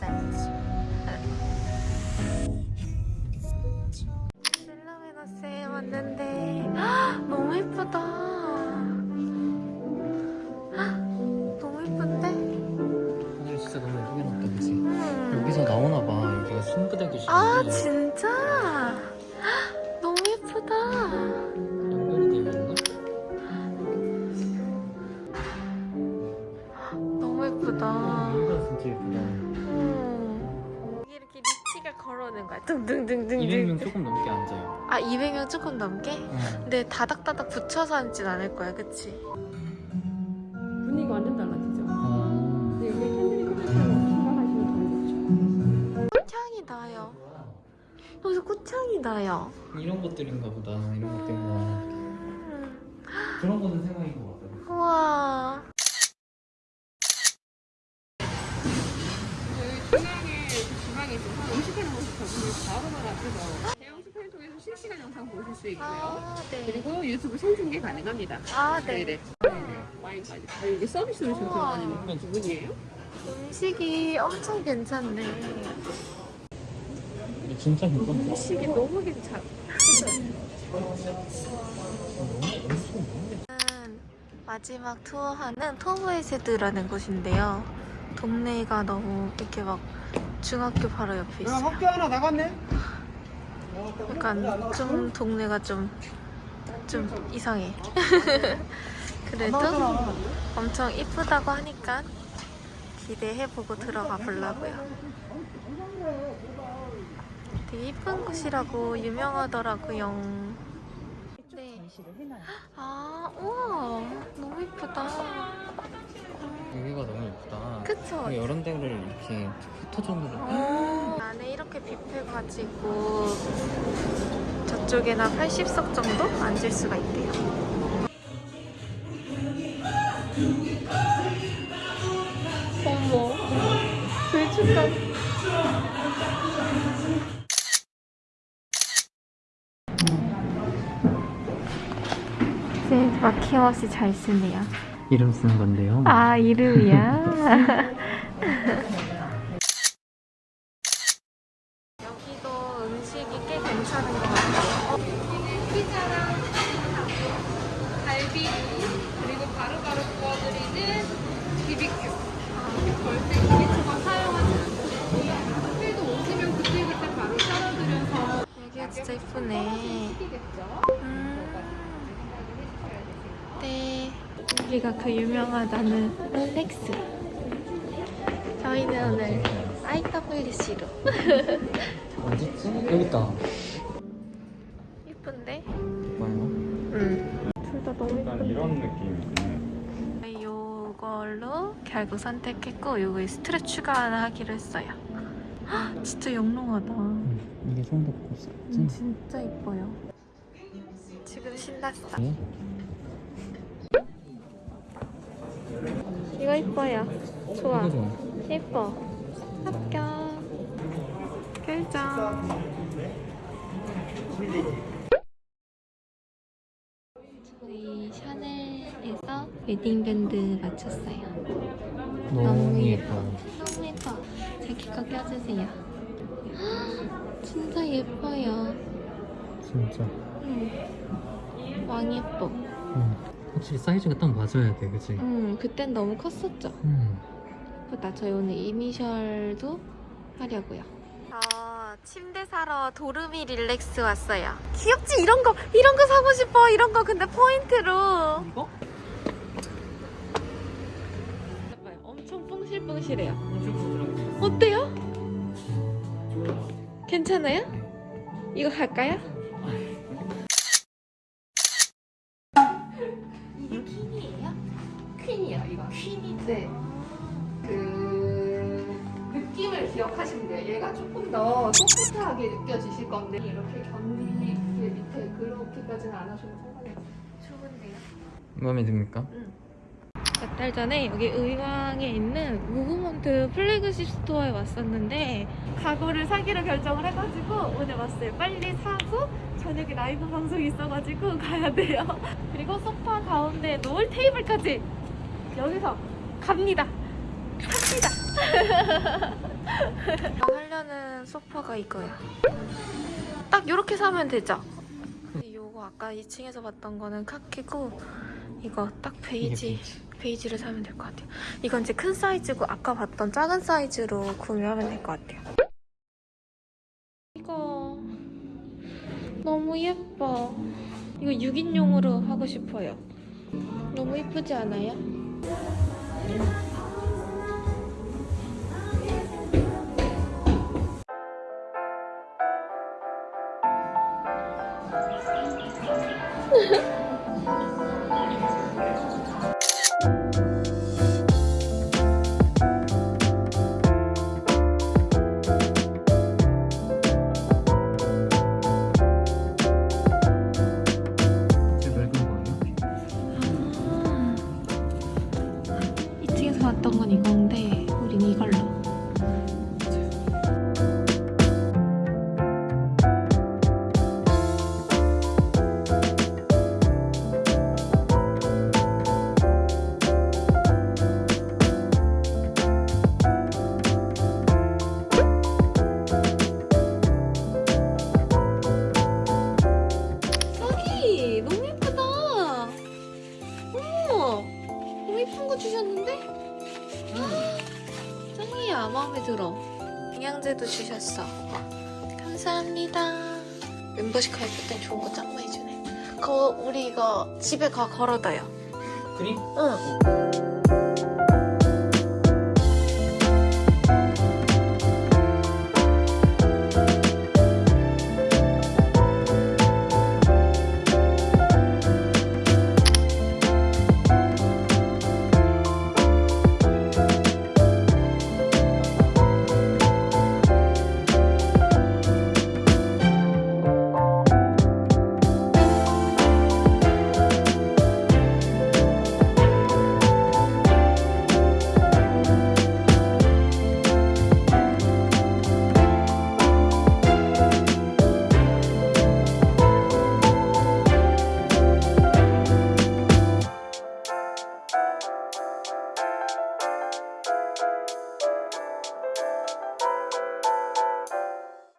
먹었어야지. 셀라메너스에 왔는데 헉, 너무 예쁘다. 헉, 너무 예쁜데? 오늘 진짜 너무 예쁘게 났다 그치? 음. 여기서 나오나봐 여기가 순부대 교실인데 아 진짜? 이렇게 리치가 걸어오는 거야. 둥둥둥둥둥. 200명 조금 넘게 앉아요 아 200명 조금 넘게? 응. 근데 다닥다닥 붙여서 앉진 않을 거야, 그치? 분위기가 완전 달라지죠. 어... 근데 여기 캔들이 꽂혔다고 생각하시면 더 좋죠. 꽃향이 나요. 여기서 꽃향이 나요. 이런 것들인가 보다 이런 것들인가 음. 그런 거는 생각인 것 같아 우와. 저희 중앙에 모습 저분이 바로바로 앞에서 대형 스크린 통해서 실시간 영상 보실 수 있고요. 아, 네. 그리고 유튜브 생중계 가능합니다. 아, 네. 네네. 와인까지. 아, 이게 서비스로 지금. 들어가는 부분이에요? 음식이 엄청 괜찮네. 진짜 괜찮다 음식이 너무 괜찮아. 마지막 투어하는 토브에세드라는 곳인데요. 동네가 너무 이렇게 막 중학교 바로 옆에 있어요. 학교 하나 나갔네? 약간 좀 동네가 좀, 좀 이상해. 그래도 엄청 이쁘다고 하니까 기대해보고 들어가 보려고요. 되게 이쁜 곳이라고 유명하더라고요. 네. 아, 우와. 너무 이쁘다. 예쁘다 그쵸? 이런 데를 이렇게 포토존으로 어, 안에 이렇게 뷔페 가지고 저쪽에는 한 80석 정도 앉을 수가 있대요. 어머, 불축간. 네, 막힘없이 잘 쓰네요. 이름 쓰는 건데요 아, 이름이야? 여기도 음식이 꽤 괜찮은 것 같아요. 피자랑 갈비 그리고 바로바로 구워드리는 비비큐. 절대 기계초밥 사용하지 않고 호텔도 오시면 그때그때 바로 썰어드려서 여기가 진짜 이쁘네. 음. 네. 여기가 그 유명하다는 렉스. 저희는 오늘 IWC로. 어딨지? 여기 있다 이쁜데? 뭐예요? 응. 둘 다 너무 이쁜데. 이런 느낌이네. 요걸로 결국 선택했고 요거에 스트레 추가 하나 하기로 했어요. 헉, 진짜 영롱하다. 이게 성도 코스 음, 진짜 이뻐요. 지금 신났어. 네? 이거 이뻐요. 좋아. 예뻐. 합격. 결정. 저희 샤넬에서 웨딩밴드 맞췄어요. 너무 예뻐 너무 예뻐. 자기 거 껴주세요. 헉, 진짜 예뻐요. 진짜 응. 왕 예뻐. 응. 확실히 사이즈가 딱 맞아야 돼 그치? 응, 그땐 너무 컸었죠. 응. 예쁘다. 저희 오늘 이니셜도 하려고요. 저 침대 사러 도르미 릴렉스 왔어요. 귀엽지? 이런 거, 이런 거 사고 싶어. 이런 거 근데 포인트로. 이거? 엄청 뽕실뽕실해요. 어때요? 괜찮아요? 이거 갈까요? 더 소프트하게 느껴지실 건데 이렇게 견디 밑에 그렇게까지는 안 하셔도 상관없어요. 좋은데요? 마음에 듭니까? 몇달 전에 여기 의왕에 있는 무브먼트 플래그십 스토어에 왔었는데 가구를 사기로 결정을 해가지고 오늘 왔어요. 빨리 사고 저녁에 라이브 방송이 있어가지고 가야 돼요. 그리고 소파 가운데 놓을 테이블까지 여기서 갑니다. 삽니다. 소파가 이거야. 딱 이렇게 사면 되죠? 요거 아까 2층에서 봤던 거는 카키고 이거 딱 베이지 베이지를 사면 될 것 같아요. 이건 이제 큰 사이즈고 아까 봤던 작은 사이즈로 구매하면 될 것 같아요. 이거 너무 예뻐. 이거 6인용으로 하고 싶어요. 너무 예쁘지 않아요? 嗯。주셨어. 감사합니다. 멤버십 가입할 땐 좋은 거 짱 많이 주네. 그거 우리 이거 집에 가 걸어둬요. 그림? 응